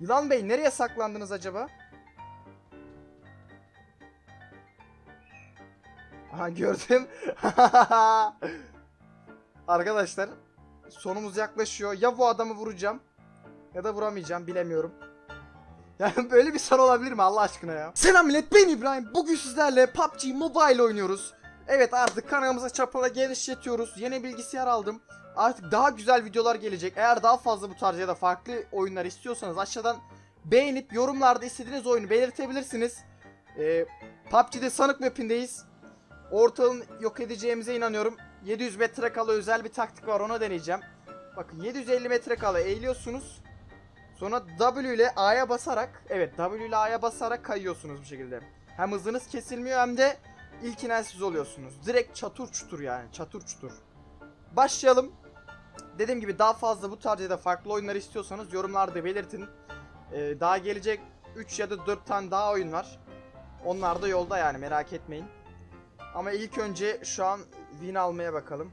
Yılan Bey nereye saklandınız acaba? Aha gördüm. Arkadaşlar sonumuz yaklaşıyor. Ya bu adamı vuracağım ya da vuramayacağım bilemiyorum. Yani böyle bir son olabilir mi Allah aşkına ya? Selam millet ben İbrahim. Bugün sizlerle PUBG Mobile oynuyoruz. Evet artık kanalımıza çapala genişletiyoruz. Yeni bilgisayar aldım. Artık daha güzel videolar gelecek. Eğer daha fazla bu tarz ya da farklı oyunlar istiyorsanız aşağıdan beğenip yorumlarda istediğiniz oyunu belirtebilirsiniz. Ee, PUBG'de sanık mapindeyiz. Ortalığın yok edeceğimize inanıyorum. 700 metre kala özel bir taktik var ona deneyeceğim. Bakın 750 metre kala eğiliyorsunuz. Sonra W ile A'ya basarak evet W ile A'ya basarak kayıyorsunuz bu şekilde. Hem hızınız kesilmiyor hem de ilk siz oluyorsunuz. Direkt çatur çutur yani çatur çutur. Başlayalım. Dediğim gibi daha fazla bu tarz ya da farklı oyunlar istiyorsanız yorumlarda belirtin. Ee, daha gelecek 3 ya da 4 tane daha oyun var. Onlar da yolda yani merak etmeyin. Ama ilk önce şu an win almaya bakalım.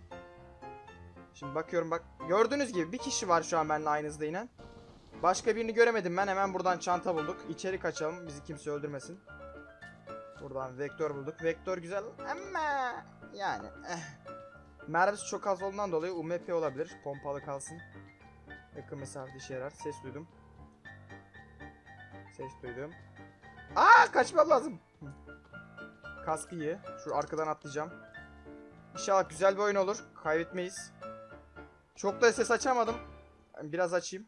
Şimdi bakıyorum bak. Gördüğünüz gibi bir kişi var şu an benimle aynı hızda inen. Başka birini göremedim ben. Hemen buradan çanta bulduk. İçeri kaçalım. Bizi kimse öldürmesin. Buradan vektör bulduk. Vektör güzel ama yani eh. Mermisi çok az olduğundan dolayı UMP olabilir. Pompalı kalsın. Yakın mesafede işe yarar. Ses duydum. Ses duydum. Aa kaçmam lazım. Hı. Kaskı iyi. Şu arkadan atlayacağım. İnşallah güzel bir oyun olur. Kaybetmeyiz. Çok da ses açamadım. Biraz açayım.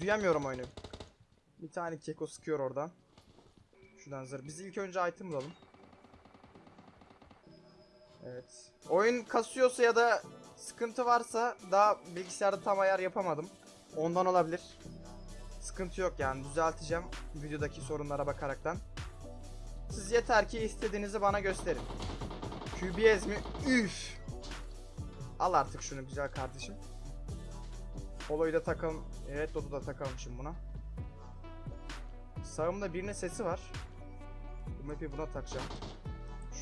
Duyamıyorum oyunu. Bir tane keko sıkıyor oradan. Şuradan zır. Biz ilk önce item bulalım. Evet. Oyun kasıyorsa ya da sıkıntı varsa daha bilgisayarda tam ayar yapamadım. Ondan olabilir. Sıkıntı yok yani düzelteceğim videodaki sorunlara bakaraktan. Siz yeter ki istediğinizi bana gösterin. QBS mi? Üf. Al artık şunu güzel kardeşim. Polo'yu da takalım. Evet Dot'u da takalım şimdi buna. Sağımda birinin sesi var. Bu map'i buna takacağım.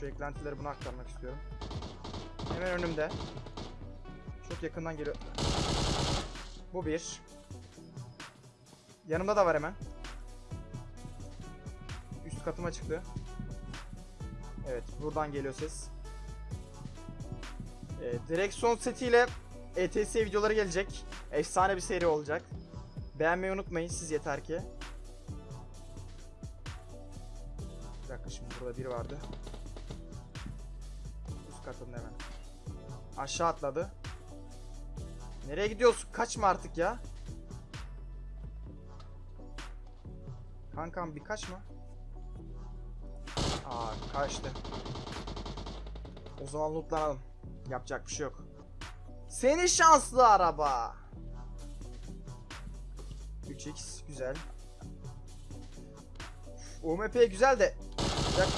Şu eklentileri buna aktarmak istiyorum. Hemen önümde. Çok yakından geliyor. Bu bir. Yanımda da var hemen. Üst katıma çıktı. Evet buradan geliyor ses. Ee, direksiyon setiyle ETS videoları gelecek. Efsane bir seri olacak. Beğenmeyi unutmayın siz yeter ki. Bir dakika şimdi burada biri vardı. Üst katında hemen. Aşağı atladı. Nereye gidiyorsun? Kaçma artık ya. Kankam bir kaçma. Aa kaçtı. O zaman lootlanalım. Yapacak bir şey yok. Seni şanslı araba. 3x güzel. UMP güzel de yak-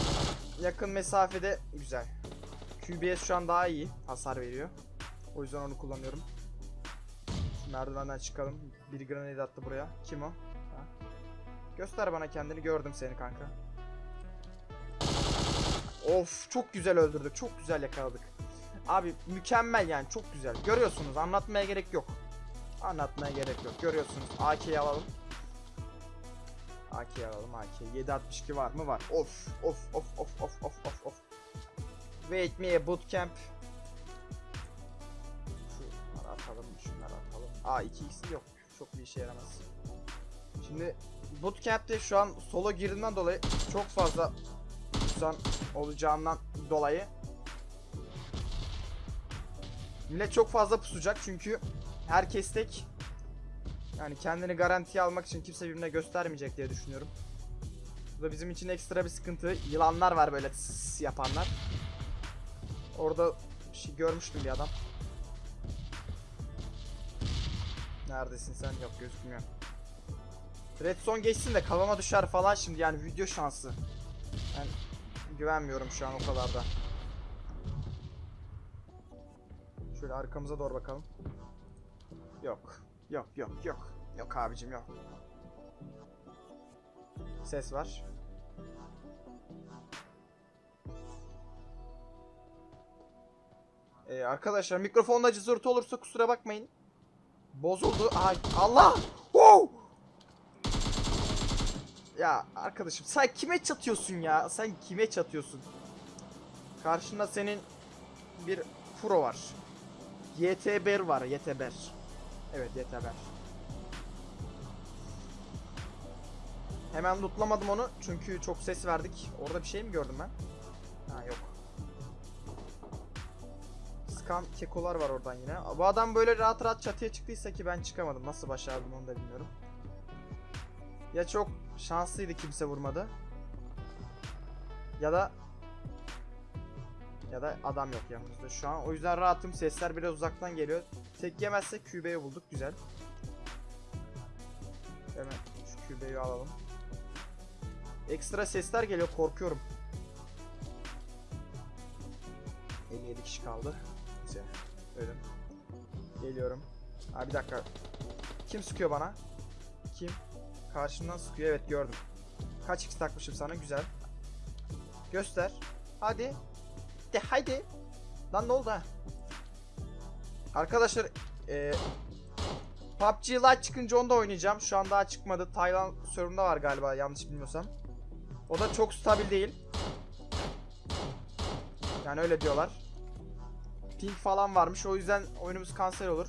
yakın mesafede güzel. QBS şu an daha iyi hasar veriyor. O yüzden onu kullanıyorum. Şu merdivenden çıkalım. Bir grenade attı buraya. Kim o? Ha? Göster bana kendini. Gördüm seni kanka. Of çok güzel öldürdük. Çok güzel yakaladık. Abi mükemmel yani çok güzel. Görüyorsunuz anlatmaya gerek yok. Anlatmaya gerek yok. Görüyorsunuz. AK'yi alalım. AK'yi alalım AK. 762 var mı? Var. Of of of of of of of of. Wait me bootcamp. Şunları atalım. Şunları atalım. Aa 2x yok. Çok bir işe yaramaz. Şimdi bootcamp'te şu an solo girdiğinden dolayı çok fazla insan olacağından dolayı Millet çok fazla pusacak çünkü herkes tek. Yani kendini garantiye almak için kimse birbirine göstermeyecek diye düşünüyorum. Bu da bizim için ekstra bir sıkıntı. Yılanlar var böyle yapanlar. Orada bir şey görmüştüm bir adam. Neredesin sen? Yok gözükmüyor. Redstone geçsin de kafama düşer falan şimdi yani video şansı. Ben güvenmiyorum şu an o kadar da. Şöyle arkamıza doğru bakalım. Yok. Yok yok yok. Yok abicim yok. Ses var. Ee, arkadaşlar mikrofonda cızırtı olursa kusura bakmayın. Bozuldu. Ay Allah! Wow! Ya arkadaşım sen kime çatıyorsun ya? Sen kime çatıyorsun? Karşında senin bir pro var. YTBR var, YTBR. Evet, YTBR. Hemen lootlamadım onu çünkü çok ses verdik. Orada bir şey mi gördüm ben? Ha yok. Skan kekolar var oradan yine. Bu adam böyle rahat rahat çatıya çıktıysa ki ben çıkamadım. Nasıl başardım onu da bilmiyorum. Ya çok şanslıydı kimse vurmadı. Ya da ya da adam yok yanımızda şu an. O yüzden rahatım. Sesler biraz uzaktan geliyor. Tek yemezsek QB'yi bulduk. Güzel. Hemen şu QB'yi alalım. Ekstra sesler geliyor. Korkuyorum. 57 kişi kaldı. Güzel. Ölüm. Geliyorum. Ha bir dakika. Kim sıkıyor bana? Kim? Karşımdan sıkıyor. Evet gördüm. Kaç x takmışım sana? Güzel. Göster. Hadi. De haydi. Lan ne oldu ha? Arkadaşlar eee PUBG Lite çıkınca onu da oynayacağım. Şu an daha çıkmadı. Tayland serverında var galiba yanlış bilmiyorsam. O da çok stabil değil. Yani öyle diyorlar. Ping falan varmış. O yüzden oyunumuz kanser olur.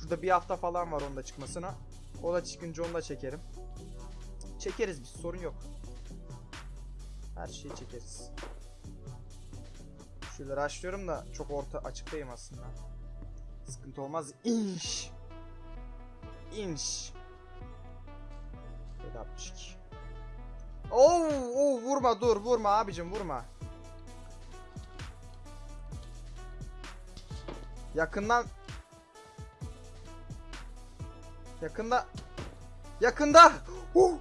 Şurada bir hafta falan var onun da çıkmasına. O da çıkınca onu da çekerim. Çekeriz biz sorun yok. Her şeyi çekeriz. Şöyle açlıyorum da çok orta açıktayım aslında. Sıkıntı olmaz. İnş. İnş. 762. Oo, oo vurma dur vurma abicim vurma. Yakından Yakında Yakında Huh!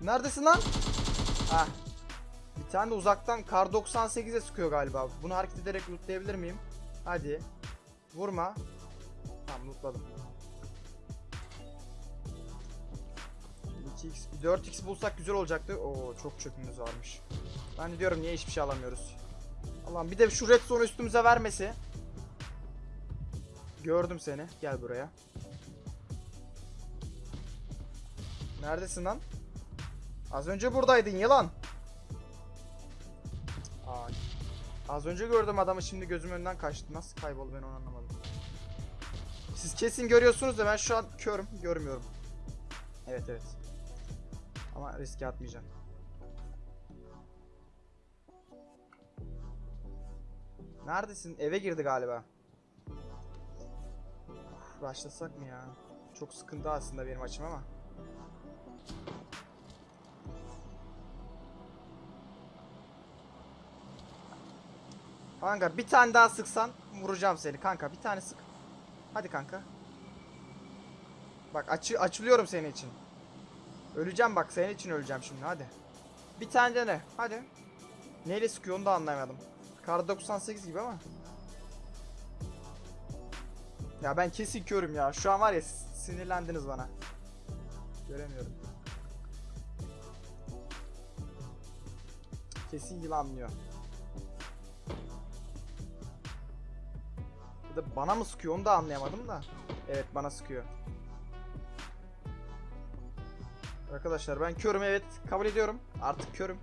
Neredesin lan? Ha. Bir tane de uzaktan kar 98'e sıkıyor galiba. Bunu hareket ederek lootlayabilir miyim? Hadi. Vurma. Tamam lootladım. Şimdi 2x, 4x bulsak güzel olacaktı. Oo çok çöpümüz varmış. Ben de diyorum niye hiçbir şey alamıyoruz. Allah'ım bir de şu red zone üstümüze vermesi. Gördüm seni. Gel buraya. Neredesin lan? Az önce buradaydın yılan. Aa, az önce gördüm adamı şimdi gözüm önünden kaçtı. Nasıl kayboldu ben onu anlamadım. Siz kesin görüyorsunuz da ben şu an körüm. Görmüyorum. Evet evet. Ama riske atmayacağım. Neredesin? Eve girdi galiba. Başlasak mı ya? Çok sıkıntı aslında benim açım ama. Kanka bir tane daha sıksan vuracağım seni kanka bir tane sık. Hadi kanka. Bak açı açılıyorum senin için. Öleceğim bak senin için öleceğim şimdi hadi. Bir tane dene hadi. Neyle sıkıyor onu da anlayamadım. Kar 98 gibi ama. Ya ben kesin körüm ya. Şu an var ya sinirlendiniz bana. Göremiyorum. Kesin yılanlıyor. Ya da bana mı sıkıyor onu da anlayamadım da. Evet bana sıkıyor. Arkadaşlar ben körüm evet kabul ediyorum. Artık körüm.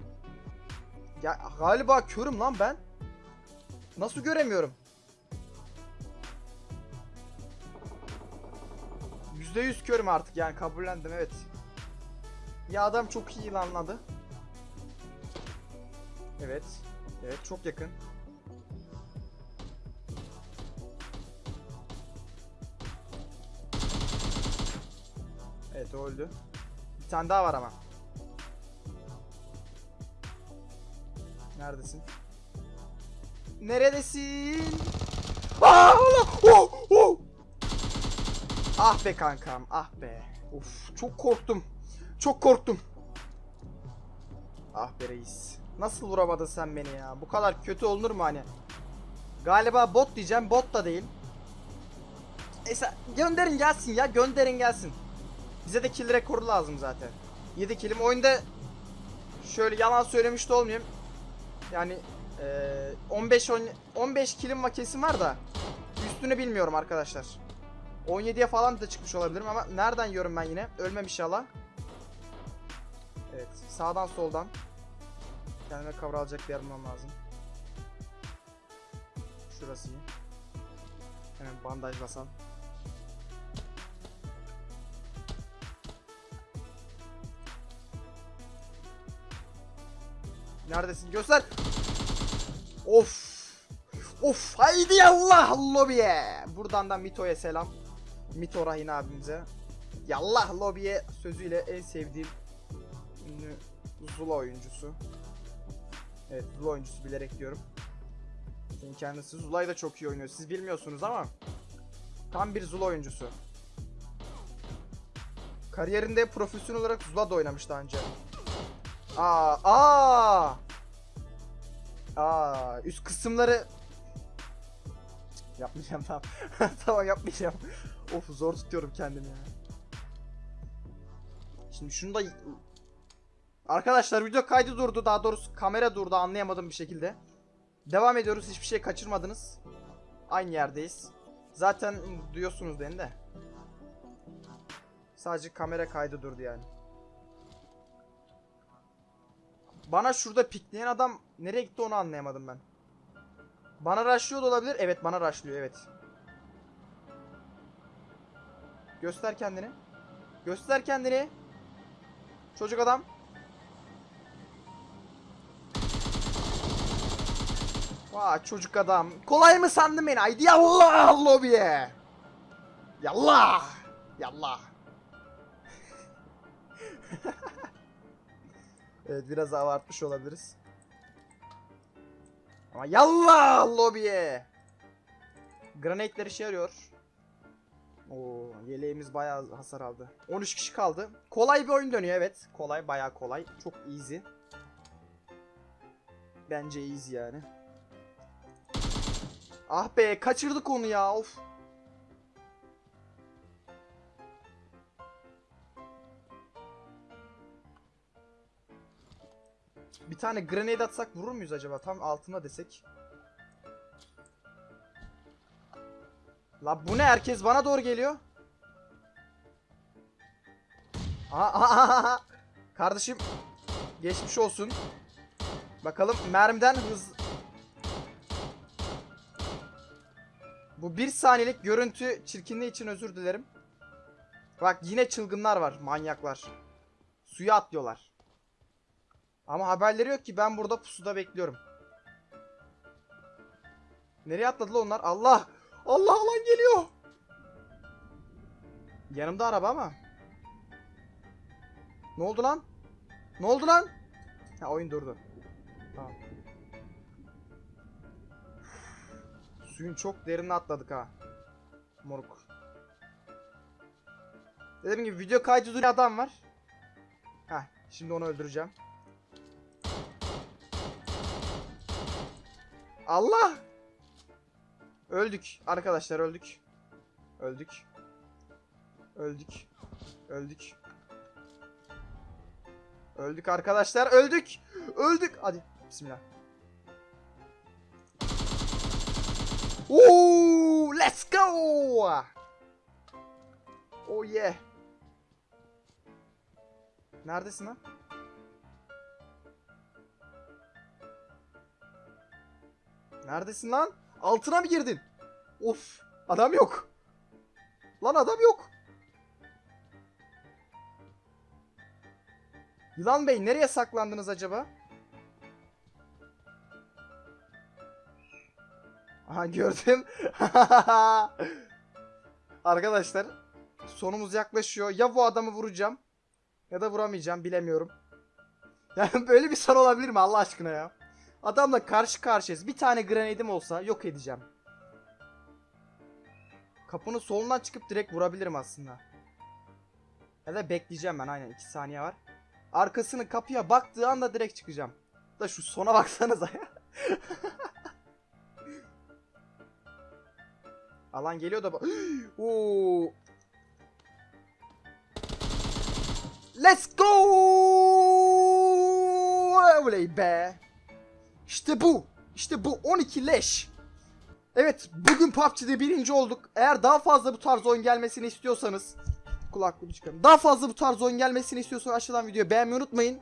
Ya galiba körüm lan ben. Nasıl göremiyorum? %100 körüm artık yani kabullendim evet. Ya adam çok iyi anladı. Evet. Evet çok yakın. Evet o öldü. Bir tane daha var ama. Neredesin? Neredesin? Aa! Oh, oh! Ah be kankam, ah be. Uf, çok korktum. Çok korktum. Ah be reis. Nasıl vuramadın sen beni ya? Bu kadar kötü olunur mu hani? Galiba bot diyeceğim, bot da değil. Neyse gönderin gelsin ya, gönderin gelsin. Bize de kill rekoru lazım zaten. 7 killim. Oyunda şöyle yalan söylemiş de olmayayım. Yani 15 on- 15 killim var var da üstünü bilmiyorum arkadaşlar. 17'ye falan da çıkmış olabilirim ama nereden yiyorum ben yine? Ölmem inşallah. Evet. Sağdan soldan. Kendime cover alacak bir yer bulmam lazım. Şurası iyi. Hemen bandajlasam. Neredesin? Göster. Of. Of. Haydi yallah lobiye. Buradan da Mito'ya selam. Mito Rahin abimize. Yallah lobiye sözüyle en sevdiğim ünlü Zula oyuncusu. Evet Zula oyuncusu bilerek diyorum. Çünkü kendisi Zula'yı da çok iyi oynuyor. Siz bilmiyorsunuz ama tam bir Zula oyuncusu. Kariyerinde profesyonel olarak Zula da oynamış daha önce. Aa, aa. Aa, üst kısımları yapmayacağım tamam. tamam yapmayacağım. of zor tutuyorum kendimi ya. Şimdi şunu da Arkadaşlar video kaydı durdu. Daha doğrusu kamera durdu anlayamadım bir şekilde. Devam ediyoruz. Hiçbir şey kaçırmadınız. Aynı yerdeyiz. Zaten duyuyorsunuz beni de. Sadece kamera kaydı durdu yani. Bana şurada pikleyen adam nereye gitti onu anlayamadım ben. Bana rushlıyor da olabilir. Evet bana rushlıyor evet. Göster kendini. Göster kendini. Çocuk adam. Vay çocuk adam. Kolay mı sandın beni? Haydi yallah lobiye. Yallah. Yallah. evet biraz abartmış olabiliriz. Ama yallah lobiye. Granatler işe yarıyor. Oo, yeleğimiz bayağı hasar aldı. 13 kişi kaldı. Kolay bir oyun dönüyor evet. Kolay bayağı kolay. Çok easy. Bence easy yani. Ah be kaçırdık onu ya of. Bir tane grenade atsak vurur muyuz acaba? Tam altına desek. La bu ne? Herkes bana doğru geliyor. Aha, aha, aha. Kardeşim geçmiş olsun. Bakalım mermiden hız Bu bir saniyelik görüntü çirkinliği için özür dilerim. Bak yine çılgınlar var, manyaklar. Suya atlıyorlar. Ama haberleri yok ki ben burada pusuda bekliyorum. Nereye atladılar onlar? Allah! Allah lan geliyor! Yanımda araba ama. Ne oldu lan? Ne oldu lan? Ha oyun durdu. Tamam. Suyun çok derine atladık ha. Moruk. Dediğim gibi video kaydı duruyor adam var. Heh, şimdi onu öldüreceğim. Allah! Öldük arkadaşlar öldük. Öldük. Öldük. Öldük. Öldük arkadaşlar öldük. Öldük. Hadi bismillah. Ooh, let's go! Oh yeah. Neredesin lan? Neredesin lan? Altına mı girdin? Of, adam yok. Lan adam yok. Yılan Bey nereye saklandınız acaba? Aha gördüm. Arkadaşlar sonumuz yaklaşıyor. Ya bu adamı vuracağım ya da vuramayacağım bilemiyorum. Yani böyle bir son olabilir mi Allah aşkına ya? Adamla karşı karşıyayız. Bir tane grenade'im olsa yok edeceğim. Kapının solundan çıkıp direkt vurabilirim aslında. Ya da bekleyeceğim ben aynen 2 saniye var. Arkasını kapıya baktığı anda direkt çıkacağım. Da şu sona baksanıza ya. Alan geliyor da Oo. Let's go! Oley be. İşte bu. İşte bu 12 leş. Evet bugün PUBG'de birinci olduk. Eğer daha fazla bu tarz oyun gelmesini istiyorsanız kulaklığımı çıkarım. Daha fazla bu tarz oyun gelmesini istiyorsanız aşağıdan videoyu beğenmeyi unutmayın.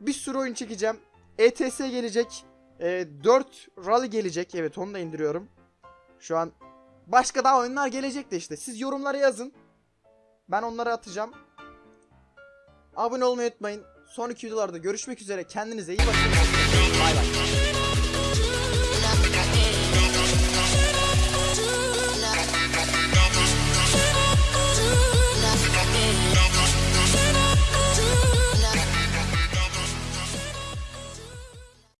Bir sürü oyun çekeceğim. ETS gelecek. E, 4 Rally gelecek. Evet onu da indiriyorum. Şu an başka daha oyunlar gelecek de işte. Siz yorumlara yazın. Ben onları atacağım. Abone olmayı unutmayın. Sonraki videolarda görüşmek üzere. Kendinize iyi bakın. Bay bay.